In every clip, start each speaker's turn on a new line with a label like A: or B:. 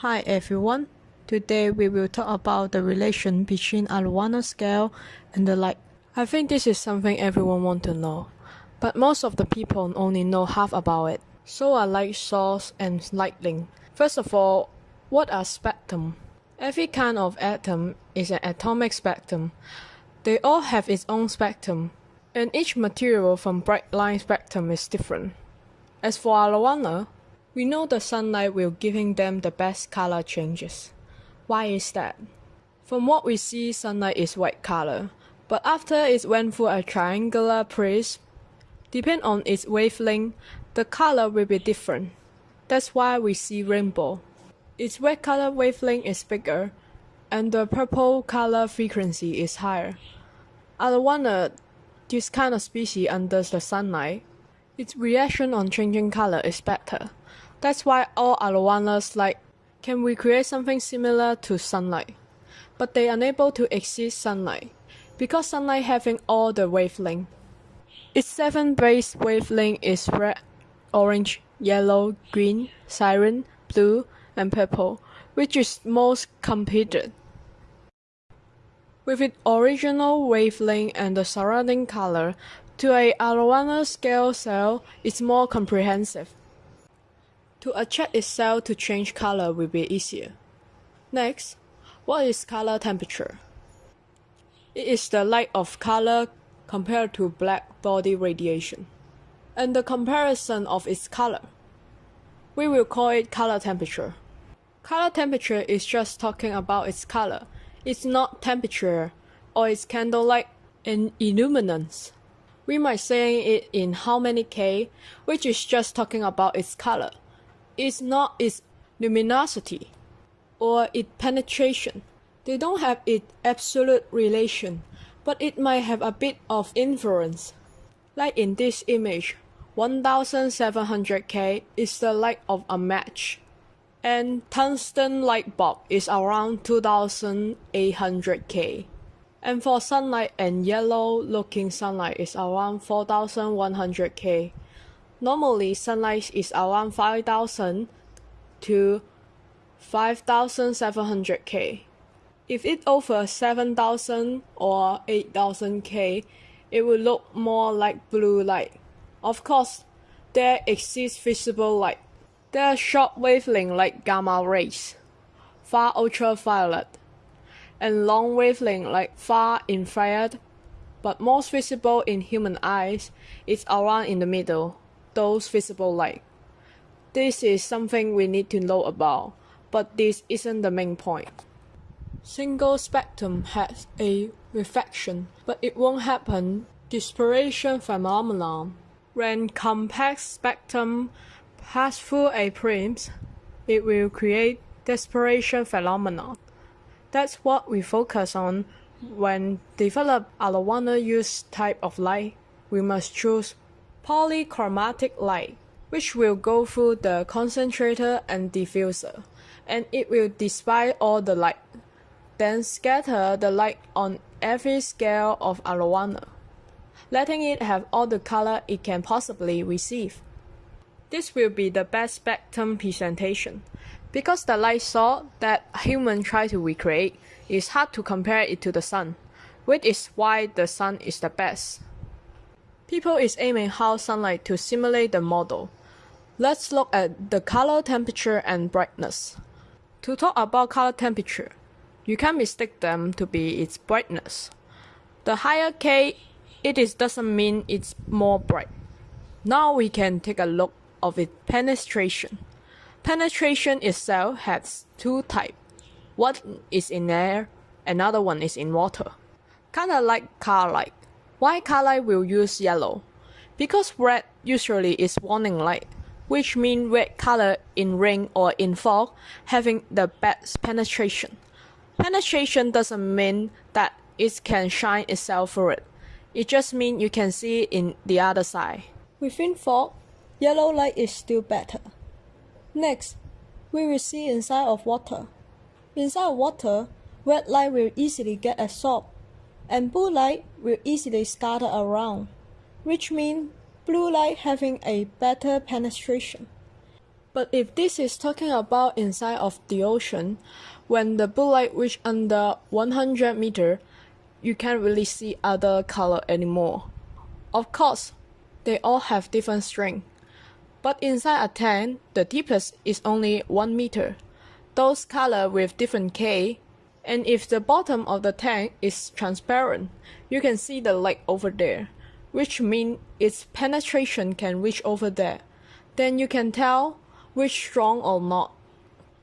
A: Hi everyone. Today we will talk about the relation between arowana scale and the light. I think this is something everyone want to know, but most of the people only know half about it. So are light source and lightning. First of all, what are spectrum? Every kind of atom is an atomic spectrum. They all have its own spectrum, and each material from bright line spectrum is different. As for arowana, we know the sunlight will giving them the best color changes. Why is that? From what we see, sunlight is white color, but after it went through a triangular prism, depend on its wavelength, the color will be different. That's why we see rainbow. Its red color wavelength is bigger, and the purple color frequency is higher. Arowana, this kind of species under the sunlight, its reaction on changing color is better. That's why all arowanas like can recreate something similar to sunlight, but they unable to exceed sunlight because sunlight having all the wavelength. Its seven base wavelength is red, orange, yellow, green, cyan, blue, and purple, which is most completed. With its original wavelength and the surrounding color, to a arowana scale cell is more comprehensive. To attract its cell to change color will be easier. Next, what is color temperature? It is the light of color compared to black body radiation, and the comparison of its color. We will call it color temperature. Color temperature is just talking about its color. It's not temperature or its candlelight in illuminance. We might say it in how many K, which is just talking about its color is not its luminosity or its penetration. They don't have its absolute relation, but it might have a bit of influence. Like in this image, 1700K is the light of a match, and tungsten light bulb is around 2800K. And for sunlight and yellow looking sunlight is around 4100K. Normally, sunlight is around 5,000 to 5,700 K. If it over 7,000 or 8,000 K, it will look more like blue light. Of course, there exists visible light. There are short wavelength like gamma rays, far ultraviolet, and long wavelength like far infrared, but most visible in human eyes is around in the middle those visible light. This is something we need to know about, but this isn't the main point. Single spectrum has a reflection, but it won't happen dispersion phenomenon. When compact spectrum pass through a prism, it will create dispersion phenomenon. That's what we focus on when develop arowana use type of light. We must choose polychromatic light, which will go through the concentrator and diffuser, and it will disperse all the light, then scatter the light on every scale of arowana, letting it have all the color it can possibly receive. This will be the best spectrum presentation, because the light source that humans try to recreate is hard to compare it to the sun, which is why the sun is the best. People is aiming how sunlight to simulate the model. Let's look at the color temperature and brightness. To talk about color temperature, you can mistake them to be its brightness. The higher K it is doesn't mean it's more bright. Now we can take a look of its penetration. Penetration itself has two types. One is in air, another one is in water. Kinda like car light. Why car light will use yellow? Because red usually is warning light, which means red color in rain or in fog having the best penetration. Penetration doesn't mean that it can shine itself for it. It just means you can see in the other side. Within fog, yellow light is still better. Next, we will see inside of water. Inside of water, red light will easily get absorbed and blue light will easily scatter around, which means blue light having a better penetration. But if this is talking about inside of the ocean, when the blue light reach under 100 meter, you can't really see other color anymore. Of course, they all have different strength. But inside a tank, the deepest is only 1 meter. Those color with different K, and if the bottom of the tank is transparent, you can see the light over there, which means its penetration can reach over there. Then you can tell which strong or not.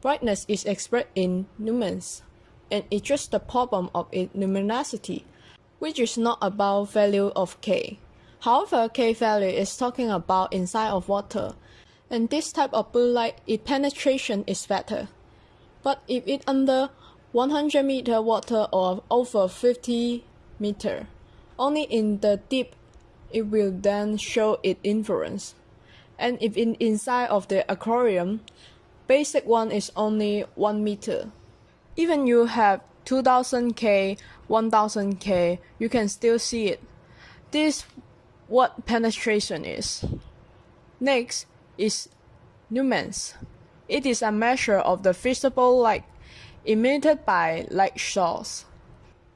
A: Brightness is expressed in lumens, and it's just the problem of its luminosity, which is not about value of K. However, K value is talking about inside of water, and this type of blue light, its penetration is better. But if it under 100 meter water or over 50 meter, only in the deep it will then show its influence. And if in inside of the aquarium, basic one is only 1 meter. Even you have 2000K, 1000K, you can still see it. This what penetration is. Next is lumens. It is a measure of the visible light emitted by light source.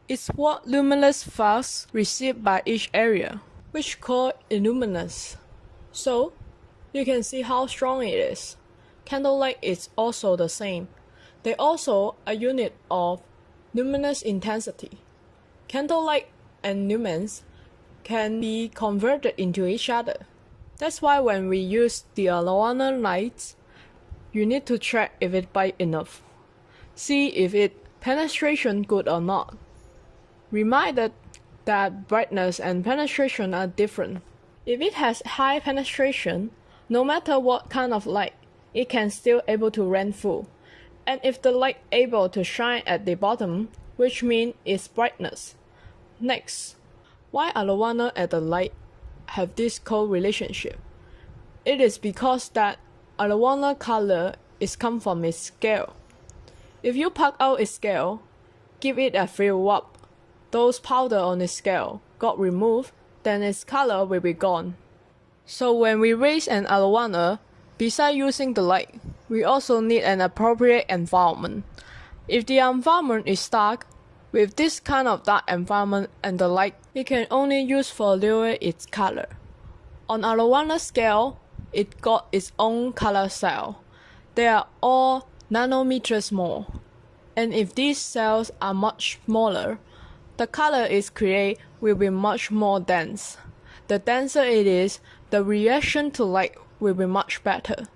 A: It's what luminous flux received by each area, which called illuminance. So, you can see how strong it is. Candlelight is also the same. They also a unit of luminous intensity. Candlelight and lumens can be converted into each other. That's why when we use the arowana lights, you need to check if it bright enough. See if it penetration good or not. Reminded that brightness and penetration are different. If it has high penetration, no matter what kind of light, it can still able to run full. And if the light able to shine at the bottom, which means its brightness. Next, why arowana and the light have this co-relationship? It is because that arowana color is come from its scale. If you pluck out its scale, give it a free rub, those powder on its scale got removed, then its color will be gone. So when we raise an arowana, besides using the light, we also need an appropriate environment. If the environment is dark, with this kind of dark environment and the light, it can only use for lower its color. On arowana scale, it got its own color cell. They are all nanometers more. And if these cells are much smaller, the color is created will be much more dense. The denser it is, the reaction to light will be much better.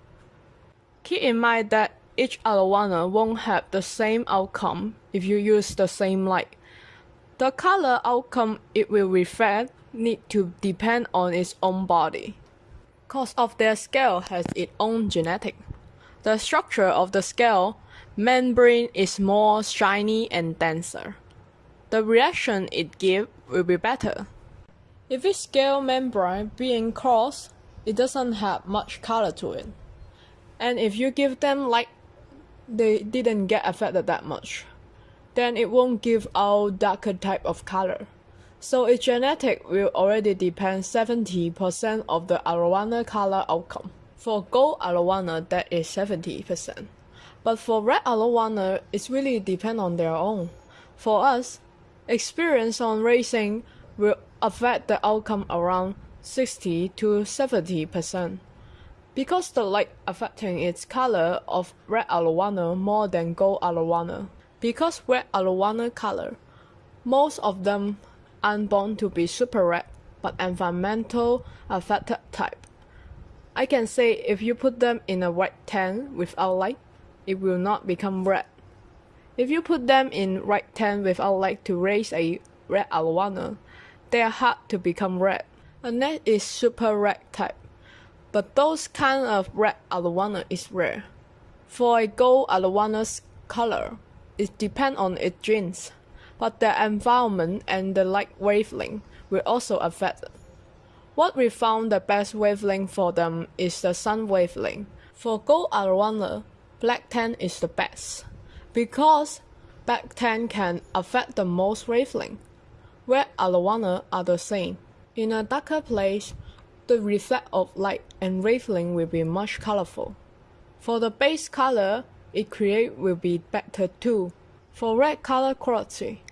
A: Keep in mind that each arowana won't have the same outcome if you use the same light. The color outcome it will reflect need to depend on its own body. Cause of their scale has its own genetic. The structure of the scale membrane is more shiny and denser. The reaction it gives will be better. If its scale membrane being crossed, it doesn't have much color to it. And if you give them light they didn't get affected that much, then it won't give out darker type of color. So its genetic will already depend 70% of the arowana color outcome. For gold arowana, that is 70%. But for red arowana, it's really depend on their own. For us, experience on racing will affect the outcome around 60 to 70% because the light affecting its color of red arowana more than gold arowana. Because red arowana color, most of them aren't born to be super red, but environmental affected type. I can say if you put them in a white tank without light, it will not become red. If you put them in white tank without light to raise a red arowana, they are hard to become red. That is super red type but those kind of red arowana is rare. For a gold arowana's color, it depends on its genes, but the environment and the light wavelength will also affect. What we found the best wavelength for them is the sun wavelength. For gold arowana, black tan is the best, because black tan can affect the most wavelength. Red arowana are the same. In a darker place, the reflect of light and wavelength will be much colorful. For the base color it create will be better too. For red color quality,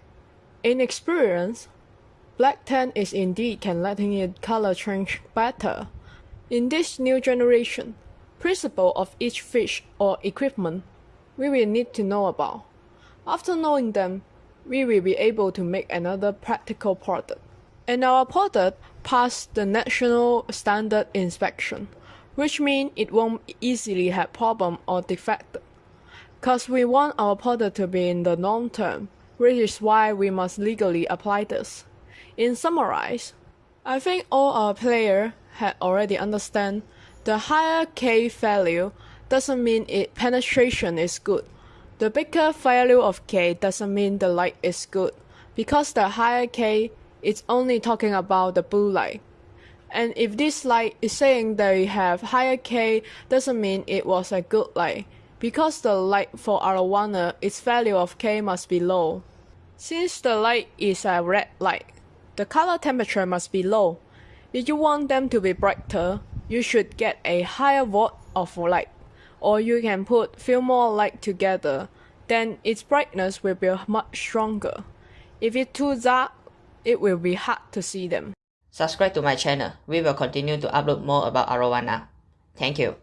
A: in experience, black tan is indeed can letting it color change better. In this new generation, principle of each fish or equipment we will need to know about. After knowing them, we will be able to make another practical product. And our product passed the national standard inspection, which means it won't easily have problem or defect. Cause we want our product to be in the long term, which is why we must legally apply this. In summarize, I think all our player had already understand the higher K value doesn't mean it penetration is good. The bigger value of K doesn't mean the light is good, because the higher K is only talking about the blue light. And if this light is saying they have higher K doesn't mean it was a good light, because the light for arowana its value of K must be low. Since the light is a red light, the color temperature must be low. If you want them to be brighter, you should get a higher watt of light or you can put few more light together, then its brightness will be much stronger. If it's too dark, it will be hard to see them.
B: Subscribe to my channel. We will continue to upload more about arowana. Thank you.